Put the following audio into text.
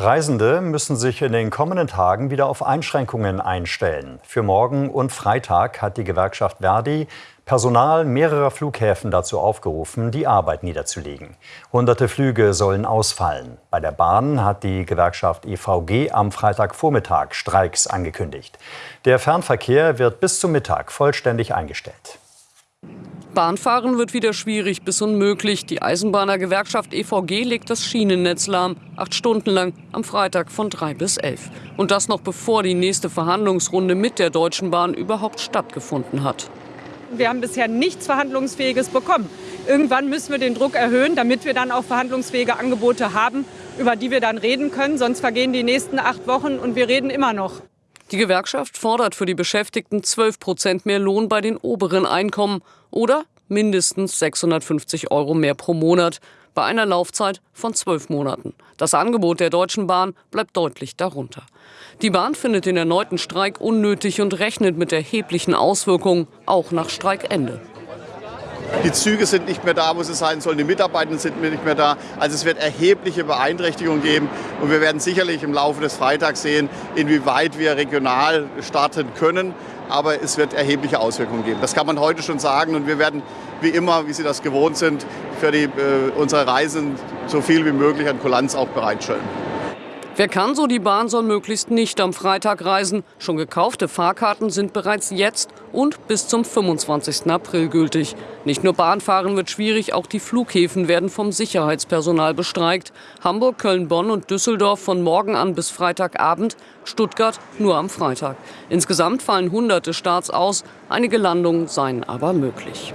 Reisende müssen sich in den kommenden Tagen wieder auf Einschränkungen einstellen. Für morgen und Freitag hat die Gewerkschaft Verdi Personal mehrerer Flughäfen dazu aufgerufen, die Arbeit niederzulegen. Hunderte Flüge sollen ausfallen. Bei der Bahn hat die Gewerkschaft EVG am Freitagvormittag Streiks angekündigt. Der Fernverkehr wird bis zum Mittag vollständig eingestellt. Bahnfahren wird wieder schwierig bis unmöglich. Die Eisenbahnergewerkschaft EVG legt das Schienennetz lahm. Acht Stunden lang am Freitag von drei bis elf. Und das noch bevor die nächste Verhandlungsrunde mit der Deutschen Bahn überhaupt stattgefunden hat. Wir haben bisher nichts Verhandlungsfähiges bekommen. Irgendwann müssen wir den Druck erhöhen, damit wir dann auch verhandlungsfähige Angebote haben, über die wir dann reden können. Sonst vergehen die nächsten acht Wochen und wir reden immer noch. Die Gewerkschaft fordert für die Beschäftigten 12 Prozent mehr Lohn bei den oberen Einkommen oder mindestens 650 Euro mehr pro Monat bei einer Laufzeit von zwölf Monaten. Das Angebot der Deutschen Bahn bleibt deutlich darunter. Die Bahn findet den erneuten Streik unnötig und rechnet mit erheblichen Auswirkungen, auch nach Streikende. Die Züge sind nicht mehr da, wo sie sein sollen. Die Mitarbeitenden sind nicht mehr da. Also es wird erhebliche Beeinträchtigungen geben. Und wir werden sicherlich im Laufe des Freitags sehen, inwieweit wir regional starten können. Aber es wird erhebliche Auswirkungen geben. Das kann man heute schon sagen. Und wir werden wie immer, wie Sie das gewohnt sind, für die, äh, unsere Reisen so viel wie möglich an Kulanz auch bereitstellen. Wer kann so, die Bahn soll möglichst nicht am Freitag reisen. Schon gekaufte Fahrkarten sind bereits jetzt und bis zum 25. April gültig. Nicht nur Bahnfahren wird schwierig, auch die Flughäfen werden vom Sicherheitspersonal bestreikt. Hamburg, Köln, Bonn und Düsseldorf von morgen an bis Freitagabend, Stuttgart nur am Freitag. Insgesamt fallen hunderte Starts aus, einige Landungen seien aber möglich.